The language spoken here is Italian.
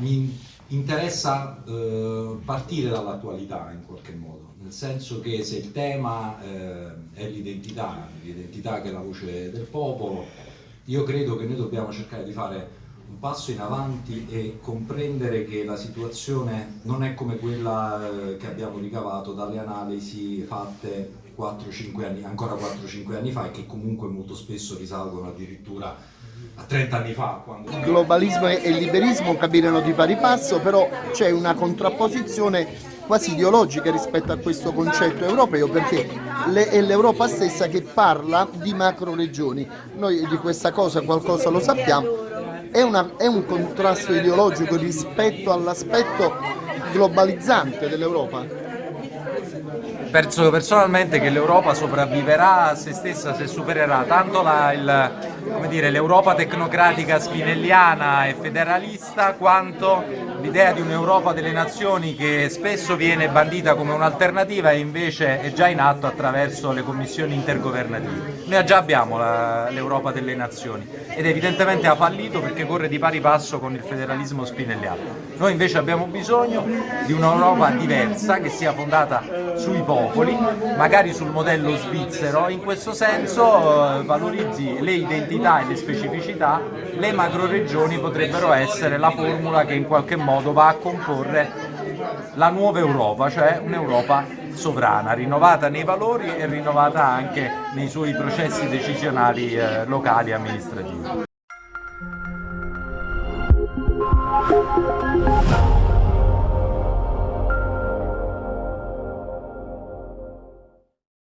mi interessa eh, partire dall'attualità in qualche modo, nel senso che se il tema eh, è l'identità, l'identità che è la voce del popolo, io credo che noi dobbiamo cercare di fare un passo in avanti e comprendere che la situazione non è come quella eh, che abbiamo ricavato dalle analisi fatte 4-5 anni, ancora 4-5 anni fa e che comunque molto spesso risalgono addirittura a 30 anni fa. Quando... Il globalismo e il liberismo camminano di pari passo, però c'è una contrapposizione quasi ideologica rispetto a questo concetto europeo perché è l'Europa stessa che parla di macro regioni. Noi di questa cosa qualcosa lo sappiamo, è, una, è un contrasto ideologico rispetto all'aspetto globalizzante dell'Europa? Penso personalmente che l'Europa sopravviverà a se stessa se supererà tanto l'Europa tecnocratica spinelliana e federalista quanto l'idea di un'Europa delle nazioni che spesso viene bandita come un'alternativa e invece è già in atto attraverso le commissioni intergovernative. Noi già abbiamo l'Europa delle nazioni ed evidentemente ha fallito perché corre di pari passo con il federalismo spinelliano. Noi invece abbiamo bisogno di un'Europa diversa che sia fondata sui popoli, magari sul modello svizzero, in questo senso eh, valorizzi le identità e le specificità, le macroregioni potrebbero essere la formula che in qualche modo va a comporre la nuova Europa, cioè un'Europa sovrana, rinnovata nei valori e rinnovata anche nei suoi processi decisionali eh, locali e amministrativi.